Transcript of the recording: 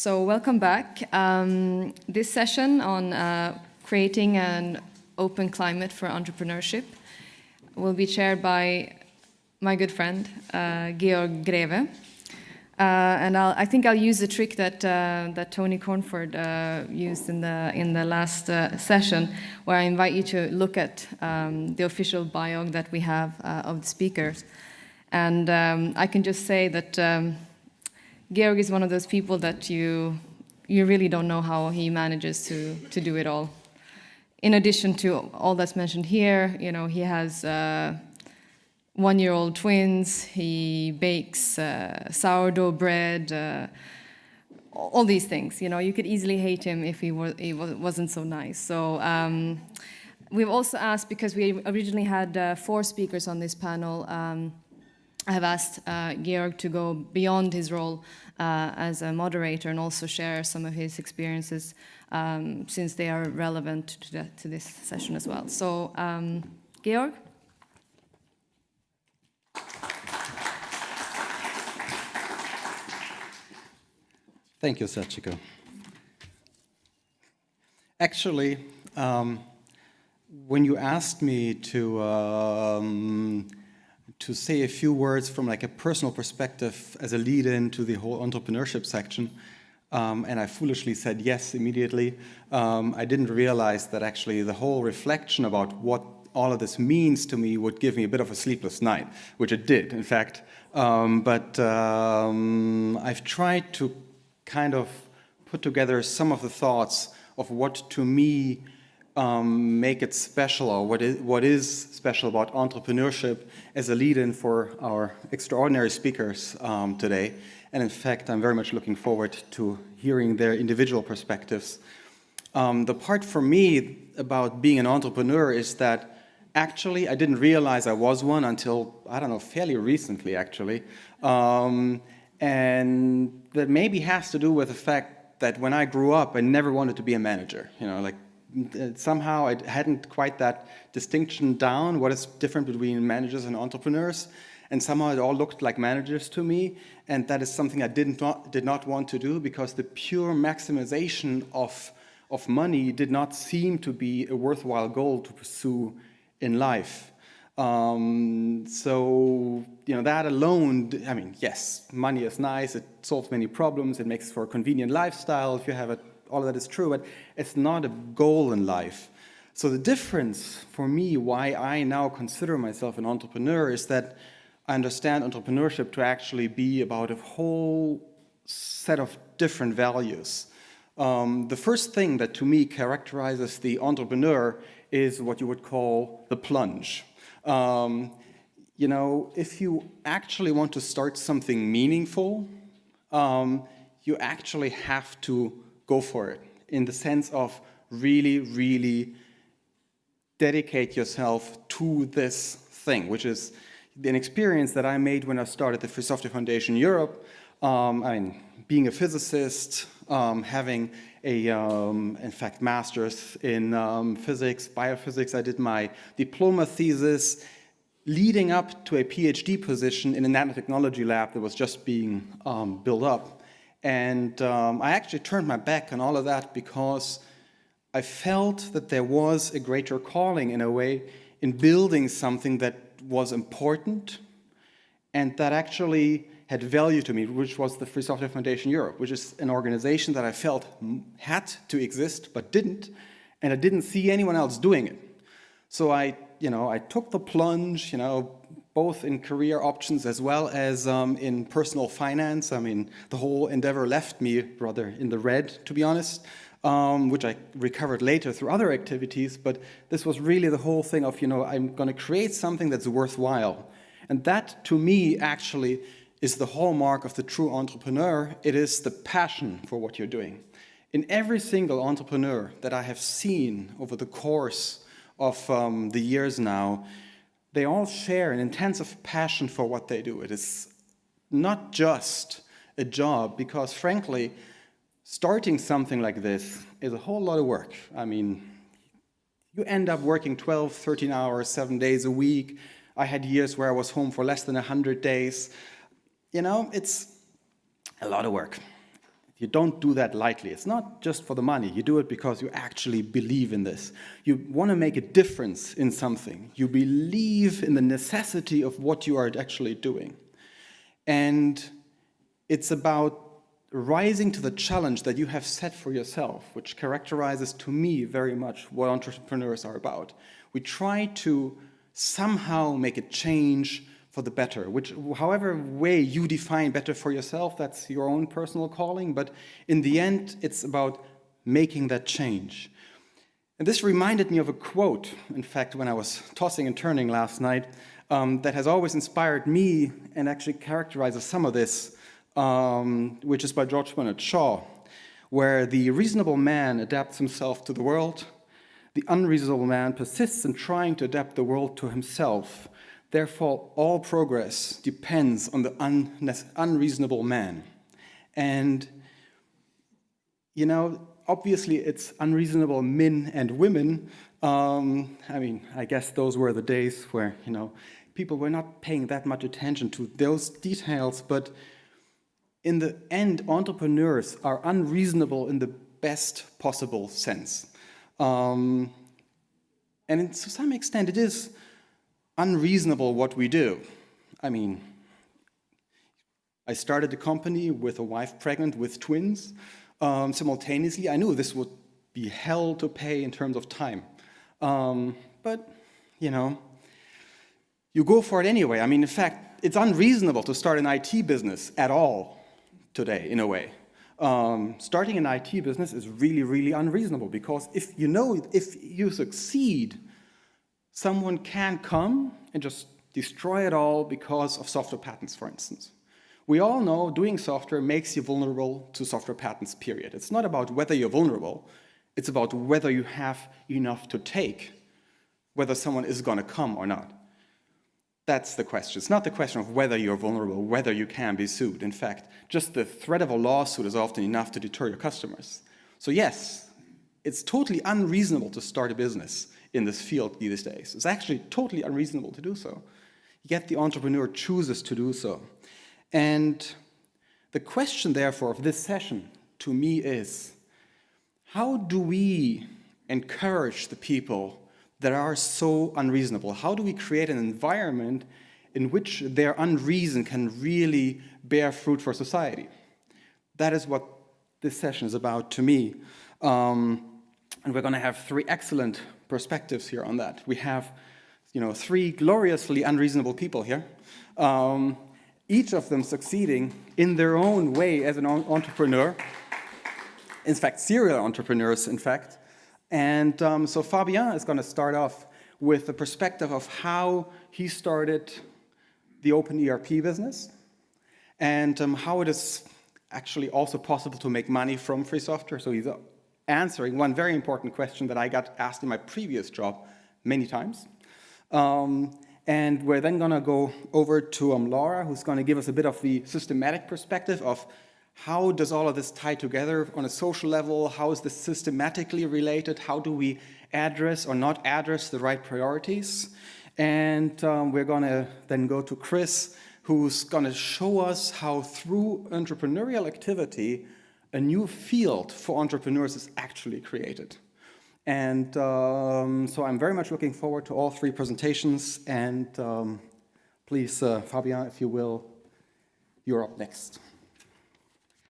So welcome back. Um, this session on uh, creating an open climate for entrepreneurship will be chaired by my good friend, uh, Georg Greve. Uh, and I'll, i think I'll use the trick that uh, that Tony Cornford uh, used in the in the last uh, session, where I invite you to look at um, the official bio that we have of the speakers, and um, I can just say that um, Georg is one of those people that you you really don't know how he manages to to do it all. In addition to all that's mentioned here, you know, he has uh, one-year-old twins, he bakes uh, sourdough bread, uh, all these things. You know, you could easily hate him if he, were, he wasn't so nice. So um, we've also asked, because we originally had uh, four speakers on this panel, um, I have asked uh, Georg to go beyond his role uh, as a moderator and also share some of his experiences um, since they are relevant to, the, to, this session as well. So, um, Georg? Thank you, Sachiko. Actually, um, when you asked me to um, to say a few words from like a personal perspective as a lead-in to the whole entrepreneurship section, um, and I foolishly said yes immediately, um, I didn't realize that actually the whole reflection about what all of this means to me would give me a bit of a sleepless night, which it did, in fact. Um, but um, I've tried to kind of put together some of the thoughts of what to me um, make it special or what is, what is special about entrepreneurship as a lead-in for our extraordinary speakers um, today. And in fact, I'm very much looking forward to hearing their individual perspectives. Um, the part for me about being an entrepreneur is that actually I didn't realize I was one until, I don't know, fairly recently actually. Um, and that maybe has to do with the fact that when I grew up, I never wanted to be a manager. You know, like somehow I hadn't quite that distinction down, what is different between managers and entrepreneurs. And somehow it all looked like managers to me. And that is something I did not, did not want to do because the pure maximization of, of money did not seem to be a worthwhile goal to pursue in life. Um, so, you know, that alone, I mean, yes, money is nice, it solves many problems, it makes for a convenient lifestyle if you have it, all of that is true, but it's not a goal in life. So the difference for me, why I now consider myself an entrepreneur is that I understand entrepreneurship to actually be about a whole set of different values. Um, the first thing that to me characterizes the entrepreneur is what you would call the plunge. Um, you know, if you actually want to start something meaningful, um, you actually have to go for it in the sense of really, really dedicate yourself to this thing, which is an experience that I made when I started the Free Software Foundation Europe. Um, I mean, being a physicist, um, having a, um, in fact, master's in um, physics, biophysics. I did my diploma thesis leading up to a PhD position in a nanotechnology lab that was just being um, built up. And um, I actually turned my back on all of that because I felt that there was a greater calling in a way in building something that was important and that actually had value to me, which was the Free Software Foundation Europe, which is an organization that I felt had to exist but didn't, and I didn't see anyone else doing it. So I, you know, I took the plunge, you know, both in career options as well as um, in personal finance. I mean, the whole endeavor left me rather in the red, to be honest, um, which I recovered later through other activities. But this was really the whole thing of, you know, I'm going to create something that's worthwhile. And that, to me, actually is the hallmark of the true entrepreneur. It is the passion for what you're doing. In every single entrepreneur that I have seen over the course of um, the years now, they all share an intensive passion for what they do. It is not just a job because frankly, starting something like this is a whole lot of work. I mean, you end up working 12, 13 hours, seven days a week. I had years where I was home for less than 100 days you know, it's a lot of work. You don't do that lightly. It's not just for the money. You do it because you actually believe in this. You want to make a difference in something. You believe in the necessity of what you are actually doing. And it's about rising to the challenge that you have set for yourself, which characterizes to me very much what entrepreneurs are about. We try to somehow make a change for the better, which however way you define better for yourself, that's your own personal calling, but in the end, it's about making that change. And this reminded me of a quote, in fact, when I was tossing and turning last night, um, that has always inspired me and actually characterizes some of this, um, which is by George Bernard Shaw, where the reasonable man adapts himself to the world, the unreasonable man persists in trying to adapt the world to himself. Therefore, all progress depends on the un unreasonable man. And, you know, obviously it's unreasonable men and women. Um, I mean, I guess those were the days where, you know, people were not paying that much attention to those details, but in the end, entrepreneurs are unreasonable in the best possible sense. Um, and to some extent, it is unreasonable what we do. I mean, I started a company with a wife pregnant with twins. Um, simultaneously, I knew this would be hell to pay in terms of time. Um, but, you know, you go for it anyway. I mean, in fact, it's unreasonable to start an IT business at all today, in a way. Um, starting an IT business is really, really unreasonable because if you know, if you succeed, someone can come and just destroy it all because of software patents, for instance. We all know doing software makes you vulnerable to software patents, period. It's not about whether you're vulnerable, it's about whether you have enough to take, whether someone is going to come or not. That's the question. It's not the question of whether you're vulnerable, whether you can be sued. In fact, just the threat of a lawsuit is often enough to deter your customers. So yes, it's totally unreasonable to start a business in this field these days. It's actually totally unreasonable to do so. Yet the entrepreneur chooses to do so. And the question, therefore, of this session to me is, how do we encourage the people that are so unreasonable? How do we create an environment in which their unreason can really bear fruit for society? That is what this session is about to me. Um, and we're going to have three excellent perspectives here on that. We have you know, three gloriously unreasonable people here, um, each of them succeeding in their own way as an entrepreneur. In fact, serial entrepreneurs, in fact. And um, so Fabien is going to start off with the perspective of how he started the OpenERP business and um, how it is actually also possible to make money from free software. So he's answering one very important question that I got asked in my previous job many times. Um, and we're then going to go over to um, Laura, who's going to give us a bit of the systematic perspective of how does all of this tie together on a social level? How is this systematically related? How do we address or not address the right priorities? And um, we're going to then go to Chris, who's going to show us how through entrepreneurial activity, a new field for entrepreneurs is actually created. And um, so I'm very much looking forward to all three presentations. And um, please, uh, Fabien, if you will, you're up next.